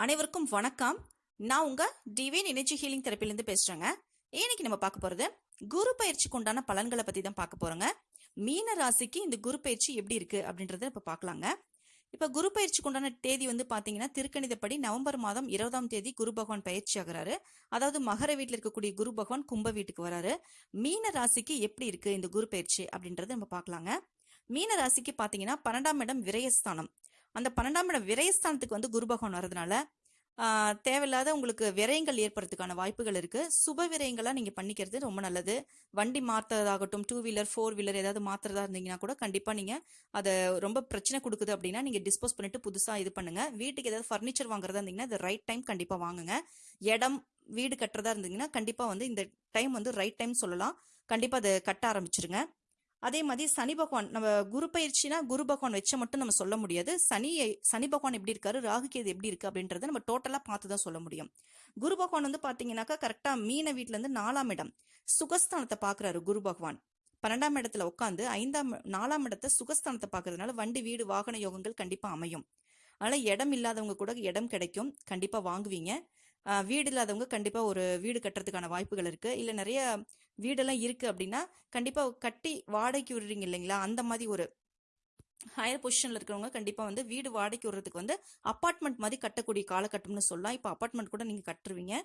அனைவருக்கும் வணக்கம். நான் உங்க டிவைன் எனர்ஜி ஹீலிங் தெரப்பிலேருந்து பேசுறேங்க. இன்னைக்கு நம்ம பார்க்க போறது குரு பயிற்சிக்கு உண்டான பலன்களை பத்தி தான் பார்க்க போறோங்க. மீன ராசிக்கு இந்த குரு பயிற்சி எப்படி இருக்கு அப்படின்றத இப்ப பார்க்கலாங்க. இப்ப குரு பயிற்சிக்கு உண்டான தேதி வந்து பாத்தீங்கன்னா திருக்கணிதப்படி நவம்பர் மாதம் இருபதாம் தேதி குரு பகவான் பயிற்சி ஆகிறாரு. அதாவது மகர வீட்டில் இருக்கக்கூடிய குரு பகவான் கும்ப வீட்டுக்கு வராரு. மீன ராசிக்கு எப்படி இருக்கு இந்த குரு பயிற்சி அப்படின்றத நம்ம பார்க்கலாங்க. மீன ராசிக்கு பாத்தீங்கன்னா பன்னெண்டாம் இடம் விரயஸ்தானம். அந்த பன்னெண்டாம் இடம் விரயஸ்தானத்துக்கு வந்து குரு பகவான் வர்றதுனால தேவையில்லாத உங்களுக்கு விரயங்கள் ஏற்படுறதுக்கான வாய்ப்புகள் இருக்கு. சுப விரயங்களாக நீங்க பண்ணிக்கிறது ரொம்ப நல்லது. வண்டி மாத்துறதாகட்டும் டூ வீலர் ஃபோர் வீலர் ஏதாவது மாத்துறதா இருந்தீங்கன்னா கூட கண்டிப்பா நீங்க அதை ரொம்ப பிரச்சனை கொடுக்குது அப்படின்னா நீங்க டிஸ்போஸ் பண்ணிட்டு புதுசா இது பண்ணுங்க. வீட்டுக்கு ஏதாவது ஃபர்னிச்சர் வாங்குறதா இருந்தீங்கன்னா அது ரைட் டைம் கண்டிப்பா வாங்குங்க. இடம் வீடு கட்டுறதா இருந்தீங்கன்னா கண்டிப்பா வந்து இந்த டைம் வந்து ரைட் டைம் சொல்லலாம். கண்டிப்பா அதை கட்ட ஆரம்பிச்சிருங்க. அதே மாதிரி சனி பகவான் நம்ம குரு பயிற்சினா குரு பகவான் வச்ச மட்டும் நம்ம சொல்ல முடியாது. சனி சனி பகவான் எப்படி இருக்காரு ராகு கேது எப்படி இருக்கு அப்படின்றத நம்ம டோட்டலா பார்த்து தான் சொல்ல முடியும். குரு பகவான் வந்து பாத்தீங்கன்னாக்கா கரெக்டா மீன வீட்டுல இருந்து நாலாம் இடம் சுகஸ்தானத்தை பாக்குறாரு குரு பகவான். பன்னெண்டாம் இடத்துல உட்காந்து ஐந்தாம் நாலாம் இடத்தை சுகஸ்தானத்தை பாக்குறதுனால வண்டி வீடு வாகன யோகங்கள் கண்டிப்பா அமையும். அதனால இடம் இல்லாதவங்க கூட இடம் கிடைக்கும். கண்டிப்பா வாங்குவீங்க. வீடு இல்லாதவங்க கண்டிப்பாக ஒரு வீடு கட்டுறதுக்கான வாய்ப்புகள் இருக்குது இல்லை நிறைய வீடெல்லாம் இருக்குது அப்படின்னா கண்டிப்பாக கட்டி வாடகைக்கு விடுறீங்க இல்லைங்களா? அந்த மாதிரி ஒரு ஹையர் பொசிஷனில் இருக்கிறவங்க கண்டிப்பாக வந்து வீடு வாடகைக்கு விடுறதுக்கு வந்து அப்பார்ட்மெண்ட் மாதிரி கட்டக்கூடிய காலகட்டம்னு சொல்லலாம். இப்போ அப்பார்ட்மெண்ட் கூட நீங்கள் கட்டுருவீங்க.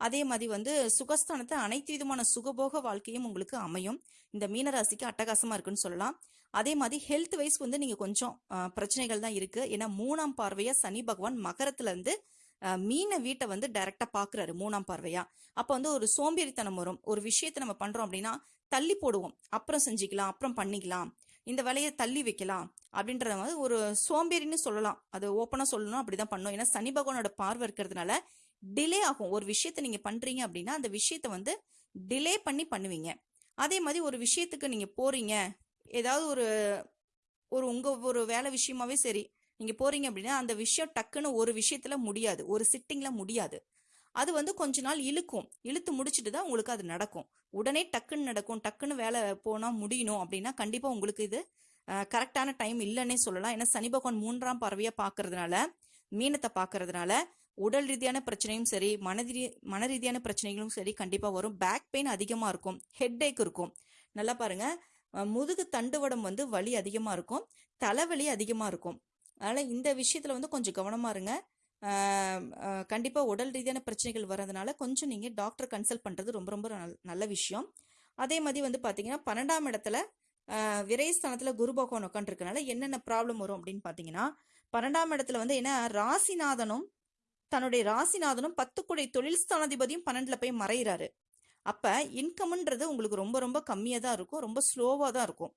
அதே மாதிரி வந்து சுகஸ்தானத்தை அனைத்து விதமான சுகபோக வாழ்க்கையும் உங்களுக்கு அமையும். இந்த மீனராசிக்கு அட்டகாசமாக இருக்குன்னு சொல்லலாம். அதே மாதிரி ஹெல்த் வைஸ் வந்து நீங்கள் கொஞ்சம் பிரச்சனைகள் தான் இருக்குது ஏன்னா மூணாம் பார்வையாக சனி பகவான் மகரத்துலேருந்து இருந்து மீன வீட்டை வந்து டைரக்டா பாக்குறாரு மூணாம் பார்வையா. அப்ப வந்து ஒரு சோம்பேறித்தனம் வரும். ஒரு விஷயத்தை நம்ம பண்றோம் அப்படின்னா தள்ளி போடுவோம். அப்புறம் செஞ்சுக்கலாம் அப்புறம் பண்ணிக்கலாம். இந்த வேலையை தள்ளி வைக்கலாம் அப்படின்றத வந்து ஒரு சோம்பேறின்னு சொல்லலாம். அது ஓப்பனா சொல்லணும் அப்படிதான் பண்ணும் ஏன்னா சனி பகவானோட பார்வை இருக்கிறதுனால டிலே ஆகும். ஒரு விஷயத்த நீங்க பண்றீங்க அப்படின்னா அந்த விஷயத்த வந்து டிலே பண்ணி பண்ணுவீங்க. அதே மாதிரி ஒரு விஷயத்துக்கு நீங்க போறீங்க. ஏதாவது ஒரு ஒரு உங்க ஒரு வேலை விஷயமாவே சரி. நீங்கள் போகிறீங்க அப்படின்னா அந்த விஷயம் டக்குன்னு ஒரு விஷயத்தில் முடியாது. ஒரு சிட்டிங்கில் முடியாது. அது வந்து கொஞ்ச நாள் இழுக்கும். இழுத்து முடிச்சிட்டு தான் உங்களுக்கு அது நடக்கும். உடனே டக்குன்னு நடக்கும். டக்குன்னு வேலை போனால் முடியணும் அப்படின்னா கண்டிப்பாக உங்களுக்கு இது கரெக்டான டைம் இல்லைன்னே சொல்லலாம். ஏன்னா சனி பகவான் மூன்றாம் பறவையாக பார்க்கறதுனால மீனத்தை பார்க்கறதுனால உடல் ரீதியான பிரச்சனையும் சரி மனதி மன ரீதியான பிரச்சனைகளும் சரி கண்டிப்பாக வரும். பேக் பெயின் அதிகமாக இருக்கும். ஹெட் ஏக் இருக்கும். நல்லா பாருங்கள் முதுகு தண்டுவடம் வந்து வலி அதிகமாக இருக்கும். தலைவலி அதிகமாக இருக்கும். அதனால் இந்த விஷயத்தில் வந்து கொஞ்சம் கவனமா இருங்க. கண்டிப்பாக உடல் ரீதியான பிரச்சனைகள் வர்றதுனால கொஞ்சம் நீங்கள் டாக்டர் கன்சல்ட் பண்ணுறது ரொம்ப ரொம்ப நல்ல விஷயம். அதே மாதிரி வந்து பார்த்தீங்கன்னா பன்னெண்டாம் இடத்துல விரைஸ்தானத்தில் குரு பகவான் உட்காந்துருக்கனால என்னென்ன ப்ராப்ளம் வரும் அப்படின்னு பார்த்தீங்கன்னா பன்னெண்டாம் இடத்துல வந்து என்ன ராசிநாதனும் தன்னுடைய ராசிநாதனும் பத்து குடை தொழில் ஸ்தானாதிபதியும் பன்னெண்டில் போய் மறையிறாரு. அப்போ இன்கம்ன்றது உங்களுக்கு ரொம்ப ரொம்ப கம்மியாக தான் இருக்கும் ரொம்ப ஸ்லோவாக தான் இருக்கும்.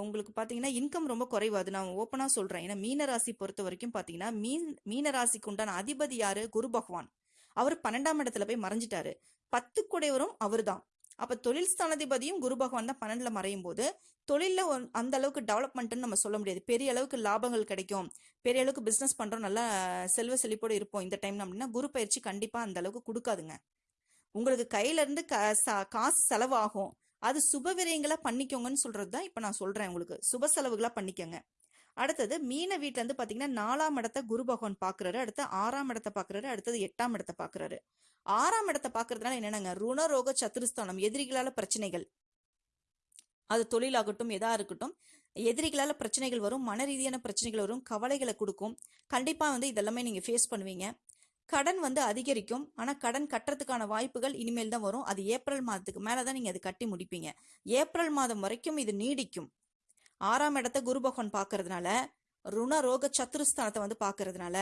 உங்களுக்கு பார்த்தீங்கன்னா இன்கம் ரொம்ப குறைவாது. நான் ஓப்பனாக சொல்கிறேன் ஏன்னா மீனராசி பொறுத்த வரைக்கும் பார்த்தீங்கன்னா மீன் மீனராசிக்கு உண்டான அதிபதி யாரு? குரு பகவான். அவர் பன்னெண்டாம் இடத்துல போய் மறைஞ்சிட்டாரு. பத்து குடைவரும் அவர் தான் அப்போ தொழில் ஸ்தானாதிபதியும் குரு பகவான் தான் பன்னெண்டில் மறையும் போது தொழிலில் அந்த அளவுக்கு டெவலப்மெண்ட்னு நம்ம சொல்ல முடியாது. பெரிய அளவுக்கு லாபங்கள் கிடைக்கும். பெரிய அளவுக்கு பிஸ்னஸ் பண்ணுறோம் நல்லா செல்வ செழிப்போடு இருப்போம் இந்த டைம் அப்படின்னா குரு பயிற்சி கண்டிப்பாக அந்த அளவுக்கு கொடுக்காதுங்க. உங்களுக்கு கையிலேருந்து கா க- காசு செலவாகும். அது சுப விரயங்களா பண்ணிக்கோங்கன்னு சொல்றது தான் இப்ப நான் சொல்றேன் உங்களுக்கு. சுப செலவுகளா பண்ணிக்கோங்க. அடுத்தது மீன வீட்ல இருந்து பாத்தீங்கன்னா நாலாம் இடத்த குரு பகவான் பாக்குறாரு. அடுத்து ஆறாம் இடத்தை பாக்குறாரு. அடுத்தது எட்டாம் இடத்தை பாக்குறாரு. ஆறாம் இடத்தை பாக்குறதுனால என்னென்னங்க? ருணரோக சத்துருஸ்தானம் எதிரிகளால பிரச்சனைகள். அது தொழிலாகட்டும் எதா இருக்கட்டும் எதிரிகளால பிரச்சனைகள் வரும் மன ரீதியான பிரச்சனைகள் வரும் கவலைகளை கொடுக்கும். கண்டிப்பா வந்து இதெல்லாமே நீங்க ஃபேஸ் பண்ணுவீங்க. கடன் வந்து அதிகரிக்கும். ஆனால் கடன் கட்டுறதுக்கான வாய்ப்புகள் இனிமேல் தான் வரும். அது ஏப்ரல் மாதத்துக்கு மேலே தான் நீங்கள் அது கட்டி முடிப்பீங்க. ஏப்ரல் மாதம் வரைக்கும் இது நீடிக்கும். ஆறாம் இடத்த குரு பகவான் பார்க்கறதுனால ருண ரோக சத்துருஸ்தானத்தை வந்து பார்க்கறதுனால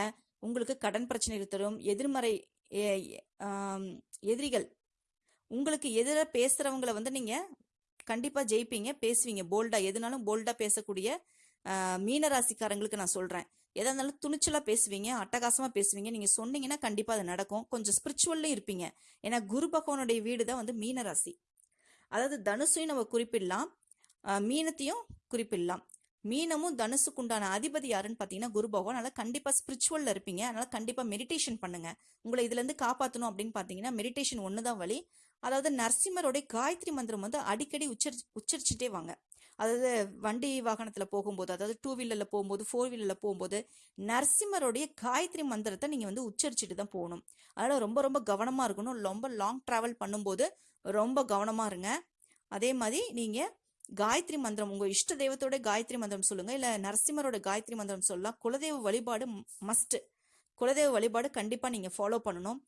உங்களுக்கு கடன் பிரச்சனைகள் தரும். எதிர்மறை எதிரிகள் உங்களுக்கு எதிர பேசுகிறவங்கள வந்து நீங்கள் கண்டிப்பாக ஜெயிப்பீங்க பேசுவீங்க. போல்டாக எதுனாலும் போல்டாக பேசக்கூடிய மீனராசிக்காரங்களுக்கு மீன ராசிக்காரங்களுக்கு நான் சொல்கிறேன் எதாக இருந்தாலும் துணிச்சலாக பேசுவீங்க அட்டகாசமாக பேசுவீங்க. நீங்கள் சொன்னீங்கன்னா கண்டிப்பாக அது நடக்கும். கொஞ்சம் ஸ்பிரிச்சுவல்லும் இருப்பீங்க. ஏன்னா குரு பகவானுடைய வீடு தான் வந்து மீனராசி. அதாவது தனுசையும் நம்ம குறிப்பிடலாம். மீனத்தையும் குறிப்பிடலாம். மீனமும் தனுசுக்கு உண்டான அதிபதி யாருன்னு பார்த்தீங்கன்னா குரு பகவான். அதனால் கண்டிப்பாக ஸ்பிரிச்சுவலில் இருப்பீங்க. அதனால் கண்டிப்பாக மெடிடேஷன் பண்ணுங்க. உங்களை இதுலேருந்து காப்பாற்றணும் அப்படின்னு பார்த்தீங்கன்னா மெடிடேஷன் ஒன்று தான் வழி. அதாவது நரசிம்மருடைய காயத்ரி மந்திரம் வந்து அடிக்கடி உச்சரி உச்சரிச்சுட்டே வாங்க. அதாவது வண்டி வாகனத்தில் போகும்போது அதாவது டூ வீலரில் போகும்போது ஃபோர் வீலரில் போகும்போது நரசிம்மருடைய காயத்ரி மந்திரத்தை நீங்கள் வந்து உச்சரிச்சுட்டு தான் போகணும். அதனால் ரொம்ப ரொம்ப கவனமாக இருக்கணும். ரொம்ப லாங் ட்ராவல் பண்ணும்போது ரொம்ப கவனமாக இருங்க. அதே மாதிரி நீங்கள் காயத்ரி மந்திரம் உங்கள் இஷ்ட தெய்வத்தோட காயத்ரி மந்திரம் சொல்லுங்கள் இல்லை நரசிம்மரோட காயத்ரி மந்திரம் சொல்லலாம். குலதெய்வ வழிபாடு மஸ்ட்டு குலதெய்வ வழிபாடு கண்டிப்பாக நீங்கள் ஃபாலோ பண்ணணும்.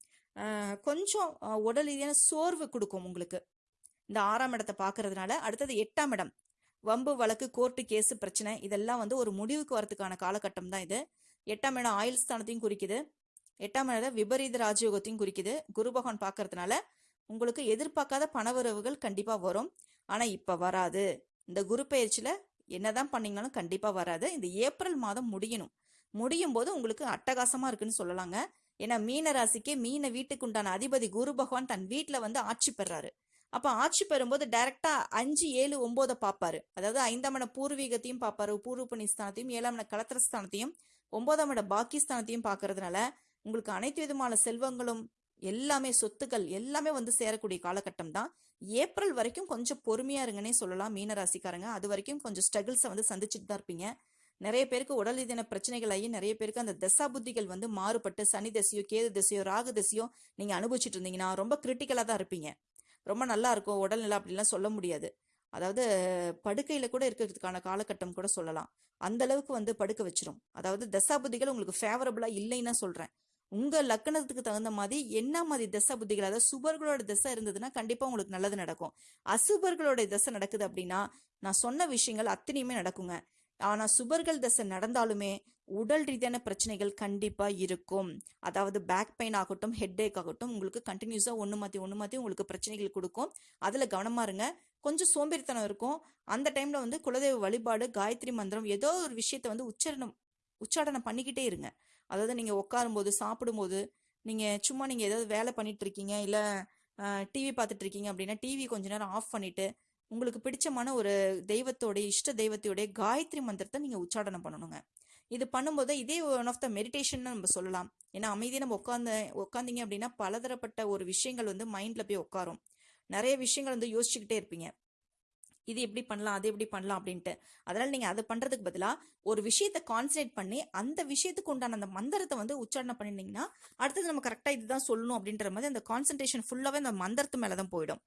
கொஞ்சம் உடல் ரீதியான சோர்வு கொடுக்கும் உங்களுக்கு. இந்த ஆறாம் இடத்தை பார்க்கறதுனால அடுத்தது எட்டாம் இடம். வம்பு வழக்கு கோர்ட்டு கேஸு பிரச்சனை இதெல்லாம் வந்து ஒரு முடிவுக்கு வரதுக்கான காலகட்டம் தான் இது. எட்டாம் இடம் ஆயுள் ஸ்தானத்தையும் குறிக்குது. எட்டாம் இடம் விபரீத ராஜயோகத்தையும் குறிக்குது. குரு பகவான் பார்க்கறதுனால உங்களுக்கு எதிர்பார்க்காத பணவரவுகள் கண்டிப்பாக வரும். ஆனால் இப்போ வராது. இந்த குரு பயிற்சியில் என்னதான் பண்ணீங்கனாலும் கண்டிப்பாக வராது. இந்த ஏப்ரல் மாதம் முடியணும். முடியும் போது உங்களுக்கு அட்டகாசமாக இருக்குன்னு சொல்லலாங்க. ஏன்னா மீன ராசிக்கு மீன வீட்டுக்கு உண்டான அதிபதி குரு பகவான் தன் வீட்டில் வந்து ஆட்சி பெறாரு. அப்போ ஆட்சி பெறும்போது டைரக்டா அஞ்சு ஏழு ஒன்பதை பார்ப்பாரு. அதாவது ஐந்தாம் இட பூர்வீகத்தையும் பார்ப்பாரு பூர்வ ஸ்தானத்தையும் ஏழாம் இட கலத்திரஸ்தானத்தையும் ஒன்பதாம் இட பாக்கியஸ்தானத்தையும் பார்க்கறதுனால உங்களுக்கு அனைத்து விதமான செல்வங்களும் எல்லாமே சொத்துக்கள் எல்லாமே வந்து சேரக்கூடிய காலகட்டம் தான். ஏப்ரல் வரைக்கும் கொஞ்சம் பொறுமையா இருங்கன்னே சொல்லலாம் மீன ராசிக்காரங்க. அது வரைக்கும் கொஞ்சம் ஸ்ட்ரகிள்ஸை வந்து சந்திச்சுட்டு தான் இருப்பீங்க. நிறைய பேருக்கு உடல் ரீதியான பிரச்சனைகள் ஆகி நிறைய பேருக்கு அந்த தசா புத்திகள் வந்து மாறுபட்டு சனி தசையோ கேது தசையோ ராகு தசையோ நீங்க அனுபவிச்சுட்டு இருந்தீங்கன்னா ரொம்ப கிரிட்டிக்கலா தான் இருப்பீங்க. ரொம்ப நல்லா இருக்கும். உடல்நிலை அப்படிலாம் சொல்ல முடியாது. அதாவது படுக்கையில கூட இருக்கிறதுக்கான காலகட்டம் கூட சொல்லலாம். அந்த அளவுக்கு வந்து படுக்க வச்சிரும். அதாவது தசாபுதிகள் உங்களுக்கு ஃபேவரபிளா இல்லைன்னா சொல்றேன். உங்க லக்கணத்துக்கு தகுந்த மாதிரி என்ன மாதிரி தசா புத்திகள் அதாவது சுபர்களோட தசை இருந்ததுன்னா கண்டிப்பா உங்களுக்கு நல்லது நடக்கும். அசுபர்களோட தசை நடக்குது அப்படின்னா நான் சொன்ன விஷயங்கள் அத்தனையுமே நடக்குங்க. ஆனால் சுபர்கள் தசை நடந்தாலுமே உடல் ரீதியான பிரச்சனைகள் கண்டிப்பாக இருக்கும். அதாவது பேக் பெயின் ஆகட்டும் ஹெட் ஏக் ஆகட்டும் உங்களுக்கு கண்டினியூஸாக ஒன்று மாற்றி ஒன்று மாற்றி உங்களுக்கு பிரச்சனைகள் கொடுக்கும். அதில் கவனமா இருங்க. கொஞ்சம் சோம்பேறித்தனம் இருக்கும். அந்த டைமில் வந்து குலதெய்வ வழிபாடு காயத்ரி மந்திரம் ஏதோ ஒரு விஷயத்தை வந்து உச்சரணம் உச்சாடனம் பண்ணிக்கிட்டே இருங்க. அதாவது நீங்கள் உட்காரும்போது சாப்பிடும்போது நீங்கள் சும்மா நீங்கள் ஏதாவது வேலை பண்ணிகிட்ருக்கீங்க இருக்கீங்க டிவி பார்த்துட்ருக்கீங்க அப்படின்னா டிவி கொஞ்ச நேரம் ஆஃப் பண்ணிவிட்டு உங்களுக்கு பிடிச்சமான ஒரு தெய்வத்தோடைய இஷ்ட தெய்வத்தோடைய காயத்ரி மந்திரத்தை நீங்கள் உச்சாடனம் பண்ணணுங்க. இது பண்ணும்போது இதே ஒன் ஆஃப் த மெடிடேஷன் நம்ம சொல்லலாம். ஏன்னா அமைதியை நம்ம உட்காந்து உட்காந்தீங்க அப்படின்னா பலதரப்பட்ட ஒரு விஷயங்கள் வந்து மைண்டில் போய் உட்காரும். நிறைய விஷயங்கள் வந்து யோசிச்சுக்கிட்டே இருப்பீங்க. இது எப்படி பண்ணலாம் அது எப்படி பண்ணலாம் அப்படின்ட்டு. அதனால நீங்க அதை பண்றதுக்கு பதிலாக ஒரு விஷயத்தை கான்சன்ட்ரேட் பண்ணி அந்த விஷயத்துக்கு உண்டான அந்த மந்திரத்தை வந்து உச்சாரணம் பண்ணிருந்தீங்கன்னா அடுத்தது நம்ம கரெக்டாக இதுதான் சொல்லணும் அப்படின்ற மாதிரி அந்த கான்சன்ட்ரேஷன் ஃபுல்லாகவே அந்த மந்திரத்து மேலே தான் போயிடும்.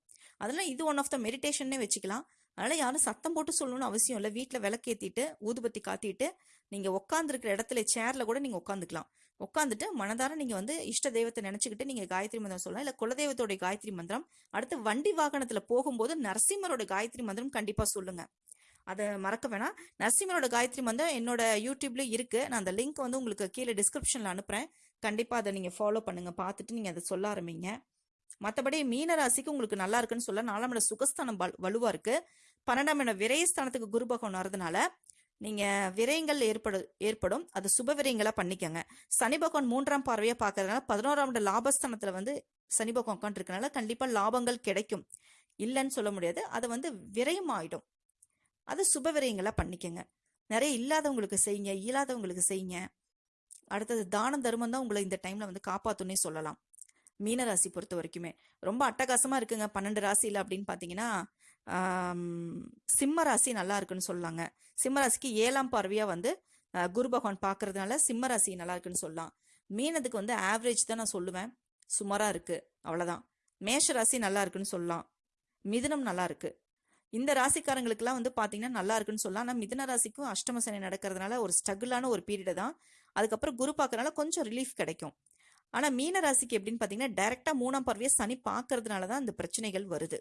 அதெல்லாம் இது ஒன் ஆஃப் த மெடிடேஷன்னே வச்சுக்கலாம். அதனால் யாரும் சத்தம் போட்டு சொல்லணும்னு அவசியம் இல்லை. வீட்டில் விளக்கேற்றிட்டு ஊதுபத்தி காத்திட்டு நீங்கள் உட்காந்துருக்கிற இடத்துல சேரில் கூட நீங்கள் உட்காந்துக்கலாம் உட்காந்துட்டு மனதார நீங்கள் வந்து இஷ்ட தெய்வத்தை நினச்சிக்கிட்டு நீங்கள் காயத்ரி மந்திரம் சொல்லலாம். இல்லை குலதெய்வத்தோட காயத்ரி மந்திரம். அடுத்து வண்டி வாகனத்தில் போகும்போது நரசிம்மரோட காயத்ரி மந்திரம் கண்டிப்பாக சொல்லுங்கள் அதை மறக்க வேணாம். நரசிம்மரோட காயத்ரி மந்திரம் என்னோட யூடியூப்ல இருக்கு. நான் அந்த லிங்க் வந்து உங்களுக்கு கீழே டிஸ்கிரிப்ஷன்ல அனுப்புறேன். கண்டிப்பா அதை நீங்க ஃபாலோ பண்ணுங்க. பார்த்துட்டு நீங்க அதை சொல்ல ஆரம்பிங்க. மற்றபடி மீனராசிக்கு உங்களுக்கு நல்லா இருக்குன்னு சொல்ல நாலாம் இட சுகஸ்தானம் வலு- வலுவா இருக்கு. பன்னெண்டாம் இடம் விரயஸ்தானத்துக்கு குரு பகவான் வரதுனால நீங்க விரயங்கள் ஏற்படு ஏற்படும். அது சுப விரயங்களா பண்ணிக்கோங்க. சனி பகவான் மூன்றாம் பார்வையா பார்க்கறதுனால பதினோராம் இட லாபஸ்தானத்துல வந்து சனி பகவான் உட்காந்துருக்கனால கண்டிப்பா லாபங்கள் கிடைக்கும். இல்லைன்னு சொல்ல முடியாது. அது வந்து விரயம் ஆயிடும் அது சுப விரயங்களா பண்ணிக்கோங்க. நிறைய இல்லாதவங்களுக்கு செய்யுங்க இயலாதவங்களுக்கு செய்யுங்க. அடுத்தது தானம் தர்மம் தான் உங்களை இந்த டைம்ல வந்து காப்பாத்துன்னே சொல்லலாம். மீனராசி பொறுத்த வரைக்குமே. ரொம்ப அட்டகாசமா இருக்குங்க. பன்னெண்டு ராசியில அப்படின்னு பார்த்தீங்கன்னா சிம்ம ராசி நல்லா இருக்குன்னு சொல்லலாங்க சிம்ம ராசிக்கு ஏழாம் பார்வையாக வந்து குரு பகவான் பார்க்கறதுனால சிம்ம ராசி நல்லா இருக்குன்னு சொல்லலாம். மீனதுக்கு வந்து ஆவரேஜ் தான் நான் சொல்லுவேன். சுமாராக இருக்கு. அவ்வளோதான் மேஷ ராசி நல்லா இருக்குன்னு சொல்லலாம். மிதுனம் நல்லா இருக்கு. இந்த ராசிக்காரங்களுக்குலாம் வந்து பார்த்தீங்கன்னா நல்லா இருக்குன்னு சொல்லலாம். ஆனால் மிதன ராசிக்கும் அஷ்டம சனி நடக்கிறதுனால ஒரு ஸ்ட்ரகிளான ஒரு பீரியடு தான். அதுக்கப்புறம் குரு பார்க்கறனால கொஞ்சம் ரிலீஃப் கிடைக்கும். ஆனால் மீன ராசிக்கு எப்படின்னு பார்த்தீங்கன்னா டைரெக்டாக மூணாம் பார்வையை சனி பார்க்கறதுனால தான் அந்த பிரச்சனைகள் வருது.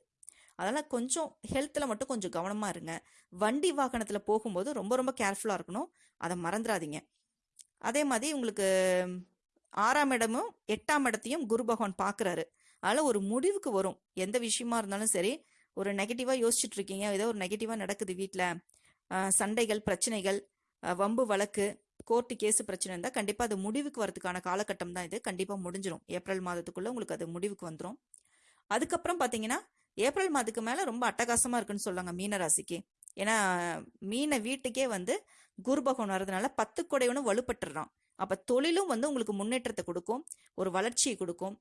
அதனால் கொஞ்சம் ஹெல்த்தில் மட்டும் கொஞ்சம் கவனமாக இருங்க. வண்டி வாகனத்தில் போகும்போது ரொம்ப ரொம்ப கேர்ஃபுல்லாக இருக்கணும். அதை மறந்துடாதீங்க. அதே மாதிரி உங்களுக்கு ஆறாம் இடமும் எட்டாம் இடத்தையும் குரு பகவான் பார்க்குறாரு அதனால ஒரு முடிவுக்கு வரும். எந்த விஷயமா இருந்தாலும் சரி ஒரு நெகட்டிவாக யோசிச்சுட்டு இருக்கீங்க. ஏதோ ஒரு நெகட்டிவாக நடக்குது வீட்டில் சண்டைகள் பிரச்சனைகள் வம்பு வழக்கு கோர்ட்டு கேஸ் பிரச்சனை இருந்தால் கண்டிப்பாக அது முடிவுக்கு வரதுக்கான காலகட்டம் தான் இது. கண்டிப்பாக முடிஞ்சிடும் ஏப்ரல் மாதத்துக்குள்ளே உங்களுக்கு அது முடிவுக்கு வந்துடும் அதுக்கப்புறம் பார்த்தீங்கன்னா ஏப்ரல் மாதத்துக்கு மேலே ரொம்ப அட்டகாசமாக இருக்குன்னு சொல்லுவாங்க மீன ராசிக்கு ஏன்னா மீனை வீட்டுக்கே வந்து குருபகவன் வர்றதுனால பத்து கொடையவனும் வலுப்பட்டுறான். அப்போ தொழிலும் வந்து உங்களுக்கு முன்னேற்றத்தை கொடுக்கும். ஒரு வளர்ச்சியை கொடுக்கும்.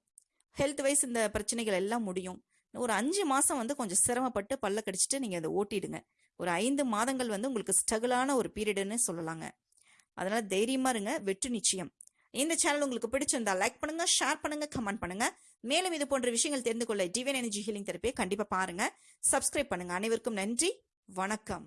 ஹெல்த் வைஸ் இந்த பிரச்சனைகள் எல்லாம் முடியும். ஒரு அஞ்சு மாதம் வந்து கொஞ்சம் சிரமப்பட்டு பல்ல கடிச்சிட்டு நீங்கள் அதை ஓட்டிடுங்க. ஒரு ஐந்து மாதங்கள் வந்து உங்களுக்கு ஸ்ட்ரகிளான ஒரு பீரியடுன்னு சொல்லலாங்க. அதனால் தைரியமாக இருங்க வெற்றி நிச்சயம். இந்த சேனல் உங்களுக்கு பிடிச்சிருந்தா லைக் பண்ணுங்க ஷேர் பண்ணுங்க கமெண்ட் பண்ணுங்க. மேலும் இது போன்ற விஷயங்கள் தெரிந்து கொள்ள டிவன் எனர்ஜி ஹீலிங் தெரப்பியை கண்டிப்பாக பாருங்க. சப்ஸ்கிரைப் பண்ணுங்க. அனைவருக்கும் நன்றி. வணக்கம்.